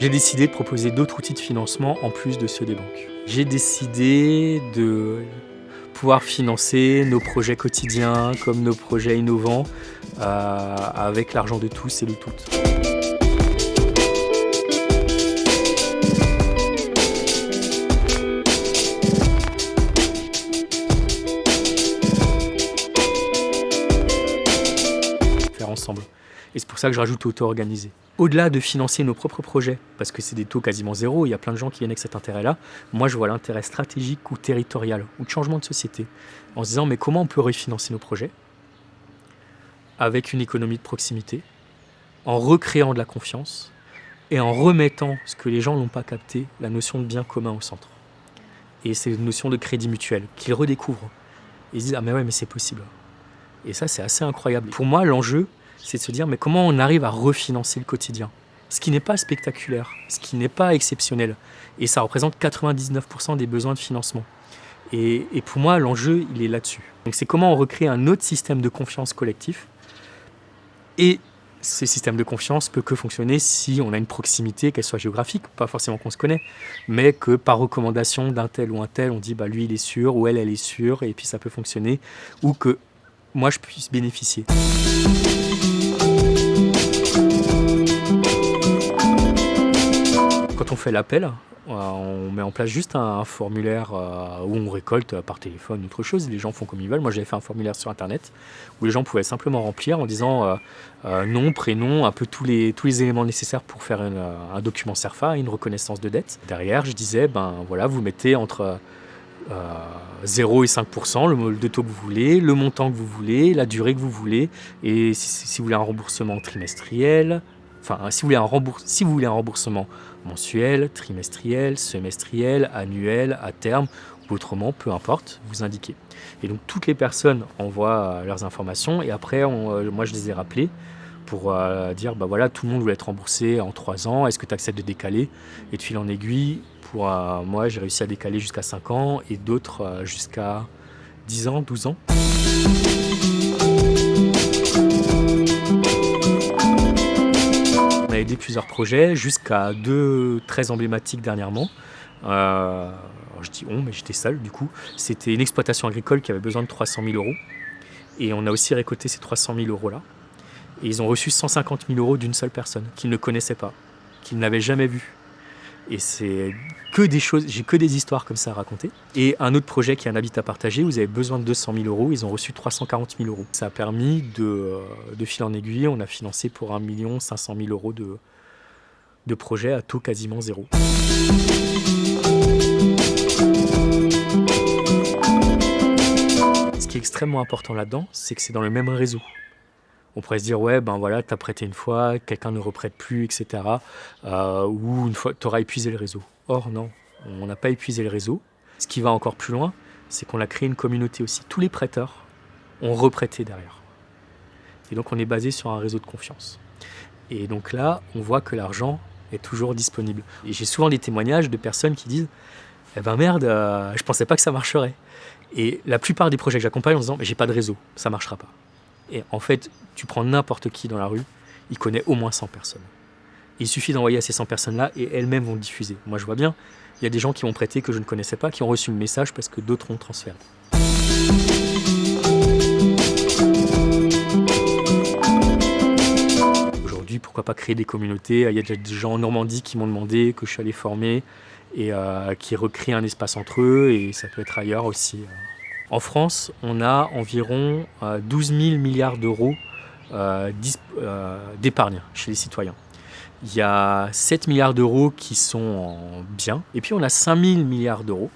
J'ai décidé de proposer d'autres outils de financement en plus de ceux des banques. J'ai décidé de pouvoir financer nos projets quotidiens comme nos projets innovants euh, avec l'argent de tous et de toutes. Faire ensemble. Et c'est pour ça que je rajoute auto-organisé. Au-delà de financer nos propres projets, parce que c'est des taux quasiment zéro, il y a plein de gens qui viennent avec cet intérêt-là, moi je vois l'intérêt stratégique ou territorial, ou de changement de société, en se disant mais comment on peut refinancer nos projets avec une économie de proximité, en recréant de la confiance, et en remettant ce que les gens n'ont pas capté, la notion de bien commun au centre. Et c'est une notion de crédit mutuel qu'ils redécouvrent. Ils se disent « Ah mais ouais, mais c'est possible ». Et ça, c'est assez incroyable. Pour moi, l'enjeu, c'est de se dire mais comment on arrive à refinancer le quotidien? Ce qui n'est pas spectaculaire, ce qui n'est pas exceptionnel. Et ça représente 99% des besoins de financement. Et, pour moi, l'enjeu, il est là-dessus. Donc c'est comment on recrée un autre système de confiance collectif. Et ce système de confiance peut que fonctionner si on a une proximité, qu'elle soit géographique, pas forcément qu'on se connaît, mais que par recommandation d'un tel ou un tel, on dit bah lui il est sûr ou elle elle est sûre et puis ça peut fonctionner, ou que moi je puisse bénéficier. On fait l'appel, euh, on met en place juste un formulaire euh, où on récolte par téléphone autre chose. Les gens font comme ils veulent. Moi, j'avais fait un formulaire sur Internet où les gens pouvaient simplement remplir en disant euh, nom, prénom, un peu tous les, tous les éléments nécessaires pour faire un document CERFA, une reconnaissance de dette. Derrière, je disais, ben voilà, vous mettez entre 0 et 5%, le de taux que vous voulez, le montant que vous voulez, la durée que vous voulez, et si vous voulez un remboursement trimestriel, enfin, si vous voulez un, remboursement mensuel, trimestriel, semestriel, annuel, à terme, ou autrement, peu importe, vous indiquez. Et donc toutes les personnes envoient euh, leurs informations et après, euh, moi je les ai rappelés pour euh, dire, bah voilà, tout le monde voulait être remboursé en 3 ans, est-ce que tu acceptes de décaler? Et de fil en aiguille, pour moi j'ai réussi à décaler jusqu'à 5 ans et d'autres jusqu'à 10 ans, 12 ans. Plusieurs projets, jusqu'à deux très emblématiques dernièrement. Euh, je dis on, mais j'étais seul du coup. C'était une exploitation agricole qui avait besoin de 300 000 euros. Et on a aussi récolté ces 300 000 euros là. Et ils ont reçu 150 000 euros d'une seule personne, qu'ils ne connaissaient pas, qu'ils n'avaient jamais vu. Et c'est que des choses, j'ai que des histoires comme ça à raconter. Et un autre projet qui est un habitat partagé, vous avez besoin de 200 000 euros, ils ont reçu 340 000 euros. Ça a permis de, euh, de fil en aiguille, on a financé pour 1 500 000 euros de, de projets à taux quasiment zéro. Ce qui est extrêmement important là-dedans, c'est que c'est dans le même réseau. On pourrait se dire, ouais, ben voilà, t'as prêté une fois, quelqu'un ne reprête plus, etc. Euh, ou une fois, t'auras épuisé le réseau. Or, non, on n'a pas épuisé le réseau. Ce qui va encore plus loin, c'est qu'on a créé une communauté aussi. Tous les prêteurs ont reprêté derrière. Et donc, on est basé sur un réseau de confiance. Et donc là, on voit que l'argent est toujours disponible. Et j'ai souvent des témoignages de personnes qui disent Eh ben merde, euh, je pensais pas que ça marcherait. Et la plupart des projets que j'accompagne en disant Mais j'ai pas de réseau, ça marchera pas. Et en fait, tu prends n'importe qui dans la rue, il connaît au moins 100 personnes. Il suffit d'envoyer à ces 100 personnes-là et elles-mêmes vont le diffuser. Moi, je vois bien, il y a des gens qui ont prêté que je ne connaissais pas, qui ont reçu le message parce que d'autres ont transféré. Aujourd'hui, pourquoi pas créer des communautés? Il y a déjà des gens en Normandie qui m'ont demandé, que je suis allé former, et euh, qui recréent un espace entre eux, et ça peut être ailleurs aussi. Euh. En France, on a environ 12 euh, 000 milliards d'euros euh, euh, d'épargne chez les citoyens. Il y a 7 milliards d'euros qui sont en biens, et puis on a 5 000 milliards d'euros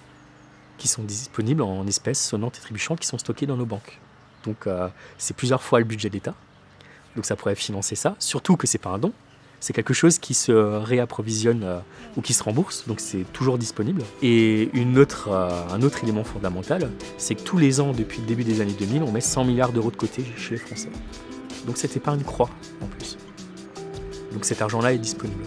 qui sont disponibles en espèces sonnantes et trébuchantes qui sont stockées dans nos banques. Donc c'est plusieurs fois le budget d'État, donc ça pourrait financer ça, surtout que ce n'est pas un don, c'est quelque chose qui se réapprovisionne euh, ou qui se rembourse, donc c'est toujours disponible. Et une euh, un autre élément fondamental, c'est que tous les ans, depuis le début des années 2000, on met 100 milliards d'euros de côté chez les Français. Donc cette épargne croît en plus. Donc cet argent-là est disponible.